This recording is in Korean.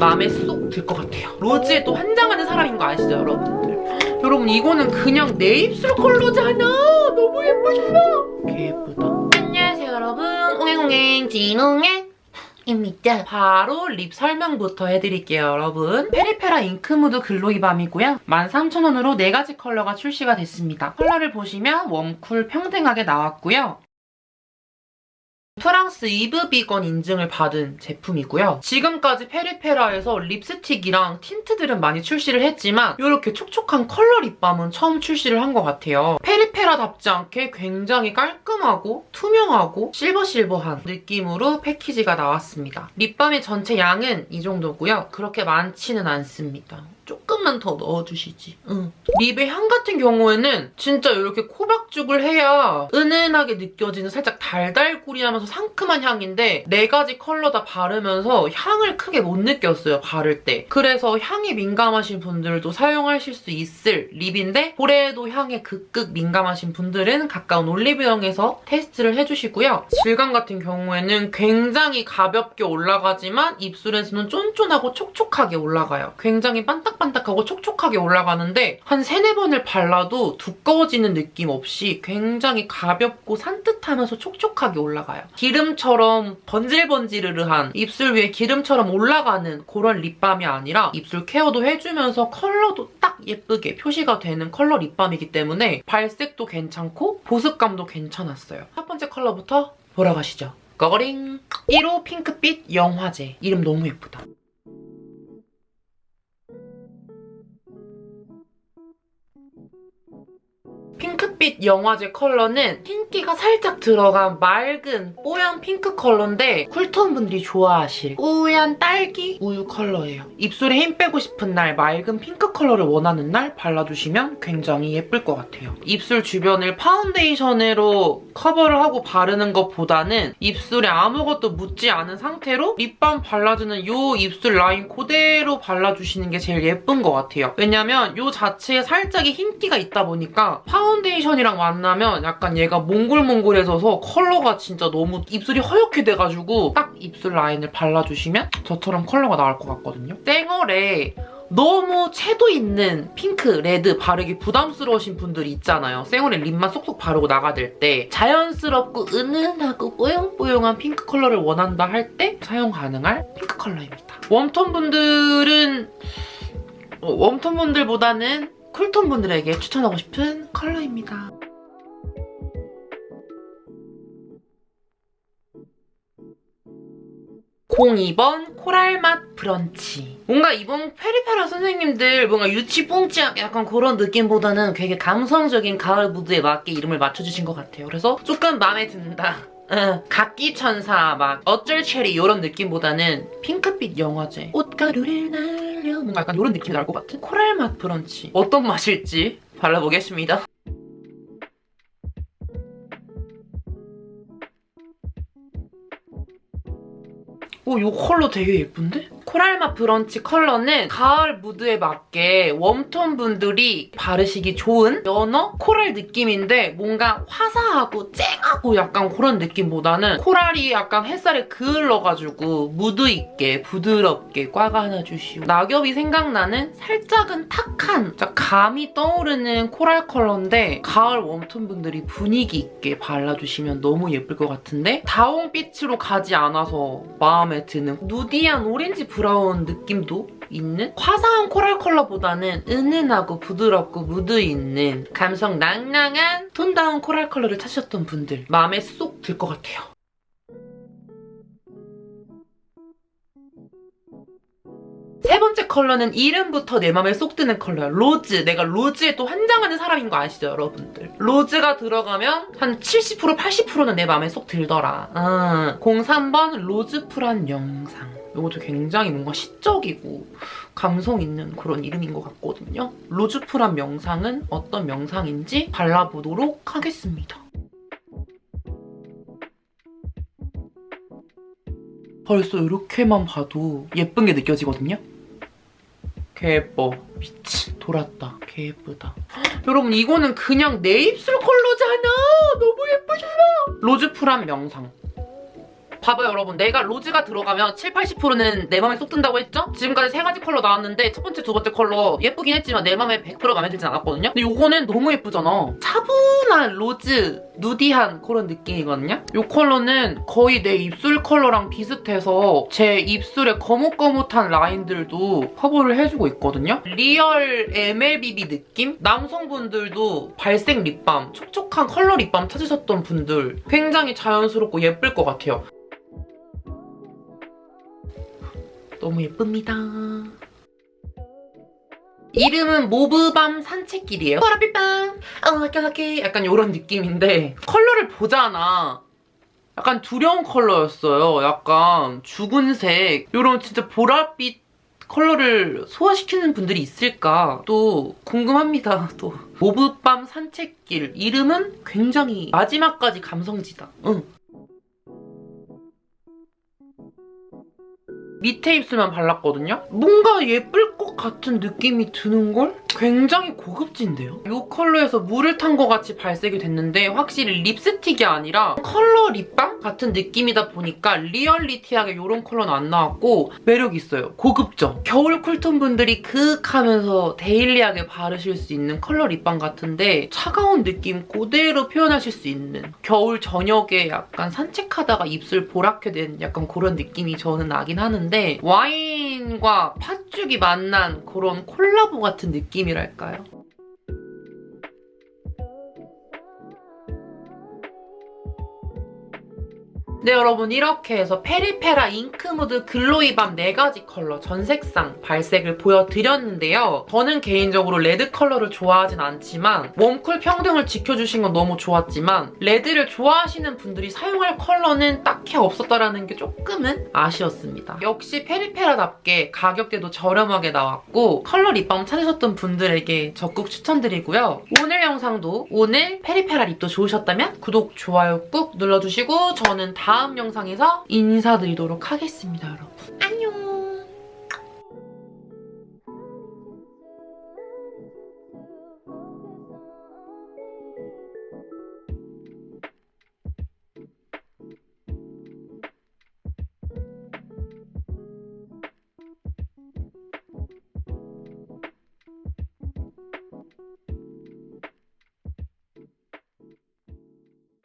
마음에 쏙 들 것 같아요. rose에 또 환장하는 사람인 거 아시죠, 여러분들? 여러분 이거는 그냥 내 입술 컬러잖아. 너무 예쁘죠? 개 예쁘다. 안녕하세요, 여러분. 옹행옹행 진옹행입니다. 바로 lip 설명부터 해드릴게요, 여러분. 페리페라 잉크무드 글로이 밤이고요. 13,000원으로 4가지 컬러가 출시가 됐습니다. 컬러를 보시면 warm cool 평등하게 나왔고요. 프랑스 이브 비건 인증을 받은 제품이고요. 지금까지 페리페라에서 립스틱이랑 틴트들은 많이 출시를 했지만 이렇게 촉촉한 컬러 lip balm은 처음 출시를 한 것 같아요. 페리페라답지 않게 굉장히 깔끔하고 투명하고 실버실버한 느낌으로 패키지가 나왔습니다. lip balm의 전체 양은 이 정도고요. 그렇게 많지는 않습니다. 조금만 더 넣어주시지. 응. lip의 향 같은 경우에는 진짜 이렇게 코박죽을 해야 은은하게 느껴지는 살짝 달달구리하면서 상큼한 향인데 네 가지 컬러 다 바르면서 향을 크게 못 느꼈어요, 바를 때. 그래서 향이 민감하신 분들도 사용하실 수 있을 lip인데 올해에도 향에 극극 민감하신 분들은 가까운 올리브영에서 테스트를 해주시고요. 질감 같은 경우에는 굉장히 가볍게 올라가지만 입술에서는 쫀쫀하고 촉촉하게 올라가요. 굉장히 반딱 반딱반딱하고 촉촉하게 올라가는데 한 세네 번을 발라도 두꺼워지는 느낌 없이 굉장히 가볍고 산뜻하면서 촉촉하게 올라가요. 기름처럼 번질번지르르한 입술 위에 기름처럼 올라가는 그런 립밤이 아니라 입술 케어도 해주면서 컬러도 딱 예쁘게 표시가 되는 컬러 립밤이기 때문에 발색도 괜찮고 보습감도 괜찮았어요. 첫 번째 컬러부터 보러 가시죠. 거거링 1호 핑크빛 영화제 이름 너무 예쁘다. 핑크빛 영화제 컬러는 흰기가 살짝 들어간 맑은 뽀얀 핑크 컬러인데 cool tone 분들이 좋아하실 뽀얀 딸기 우유 컬러예요. 입술에 힘 빼고 싶은 날 맑은 핑크 컬러를 원하는 날 발라주시면 굉장히 예쁠 것 같아요. 입술 주변을 파운데이션으로 커버를 하고 바르는 것보다는 입술에 아무것도 묻지 않은 상태로 lip balm 발라주는 이 입술 라인 그대로 발라주시는 게 제일 예쁜 것 같아요. 왜냐면 이 자체에 살짝의 흰기가 있다 보니까 파운데이션 이랑 만나면 약간 얘가 몽글몽글해져서 컬러가 진짜 너무 입술이 허옇게 돼가지고 딱 입술 라인을 발라주시면 저처럼 컬러가 나올 것 같거든요. 쌩얼에 너무 채도 있는 핑크, red 바르기 부담스러우신 분들이 있잖아요. 쌩얼에 lip만 쏙쏙 바르고 나가들 때 자연스럽고 은은하고 뽀용뽀용한 핑크 컬러를 원한다 할 때 사용 가능할 핑크 컬러입니다. warm tone 분들은 어, warm tone 분들보다는 cool tone 분들에게 추천하고 싶은 컬러입니다. (02번) coral맛 브런치. 뭔가 이번 페리페라 선생님들 뭔가 유치뽕치하게 약간 그런 느낌보다는 되게 감성적인 가을 무드에 맞게 이름을 맞춰주신 것 같아요. 그래서 조금 마음에 든다 응, 각기 천사 막 어쩔 체리 이런 느낌보다는 핑크빛 영화제. 꽃가루를 날려. 뭔가 약간 이런 느낌이 날 것 같은? coral 맛 브런치. 어떤 맛일지 발라보겠습니다. 오, 이 컬러 되게 예쁜데? 코랄맛 브런치 컬러는 가을 무드에 맞게 warm tone 분들이 바르시기 좋은 연어 coral 느낌인데 뭔가 화사하고 쨍하고 약간 그런 느낌보다는 coral이 약간 햇살에 그을러가지고 무드 있게 부드럽게 꽉 안아주시고 낙엽이 생각나는 살짝은 탁한 감이 떠오르는 coral 컬러인데 가을 warm tone 분들이 분위기 있게 발라주시면 너무 예쁠 것 같은데 다홍빛으로 가지 않아서 마음에 드는 누디한 오렌지 브라운 느낌도 있는 화사한 coral 컬러보다는 은은하고 부드럽고 무드 있는 감성 낭낭한 tone down coral 컬러를 찾으셨던 분들 마음에 쏙 들 것 같아요. 세 번째 컬러는 이름부터 내 맘에 쏙 드는 컬러야. 로즈. 내가 로즈에 또 환장하는 사람인 거 아시죠, 여러분들? 로즈가 들어가면 한 70%, 80%는 내 맘에 쏙 들더라. 음. 03번 로즈풀한 명상. 이것도 굉장히 뭔가 시적이고 감성 있는 그런 이름인 것 같거든요. 로즈풀한 명상은 어떤 명상인지 발라보도록 하겠습니다. 벌써 이렇게만 봐도 예쁜 게 느껴지거든요? 개 예뻐. 미치 돌았다. 개 예쁘다. 여러분 이거는 그냥 내 입술 컬러잖아. 너무 예쁘잖아. 로즈풀한 명상. 봐봐요 여러분 내가 로즈가 들어가면 7, 80%는 내 맘에 쏙 든다고 했죠? 지금까지 세 가지 컬러 나왔는데 첫 번째, 두 번째 컬러 예쁘긴 했지만 내 맘에 100% 마음에 들진 않았거든요? 근데 이거는 너무 예쁘잖아. 차분한 로즈, 누디한 그런 느낌이거든요? 이 컬러는 거의 내 입술 컬러랑 비슷해서 제 입술에 거뭇거뭇한 라인들도 커버를 해주고 있거든요? real MLBB 느낌? 남성분들도 발색 립밤, 촉촉한 컬러 립밤 찾으셨던 분들 굉장히 자연스럽고 예쁠 것 같아요. 너무 예쁩니다. 이름은 모브밤 산책길이에요. 보라빛밤, 어깨어깨 약간 이런 느낌인데 컬러를 보잖아. 약간 두려운 컬러였어요. 약간 죽은색 이런 진짜 보랏빛 컬러를 소화시키는 분들이 있을까 또 궁금합니다. 또 모브밤 산책길 이름은 굉장히 마지막까지 감성지다. 응. 밑에 입술만 발랐거든요? 뭔가 예쁠 것 같은 느낌이 드는걸? 굉장히 고급진데요? 이 컬러에서 물을 탄 것 같이 발색이 됐는데 확실히 립스틱이 아니라 컬러 립밤 같은 느낌이다 보니까 리얼리티하게 이런 컬러는 안 나왔고 매력 있어요. 고급져. 겨울 cool tone 분들이 그윽 하면서 데일리하게 바르실 수 있는 컬러 립밤 같은데 차가운 느낌 그대로 표현하실 수 있는 겨울 저녁에 약간 산책하다가 입술 보랗게 된 약간 그런 느낌이 저는 나긴 하는데 와인과 팥죽이 만난 그런 콜라보 같은 느낌 이랄까요? 네 여러분 이렇게 해서 페리페라 잉크무드 글로이밤 4가지 컬러 전 색상 발색을 보여드렸는데요. 저는 개인적으로 레드 컬러를 좋아하진 않지만 warm cool 평등을 지켜주신 건 너무 좋았지만 레드를 좋아하시는 분들이 사용할 컬러는 딱히 없었다라는 게 조금은 아쉬웠습니다. 역시 페리페라답게 가격대도 저렴하게 나왔고 컬러 립밤 찾으셨던 분들에게 적극 추천드리고요. 오늘 영상도 오늘 페리페라 립도 좋으셨다면 구독, 좋아요 꾹 눌러주시고 저는 다음 영상에서 인사드리도록 하겠습니다.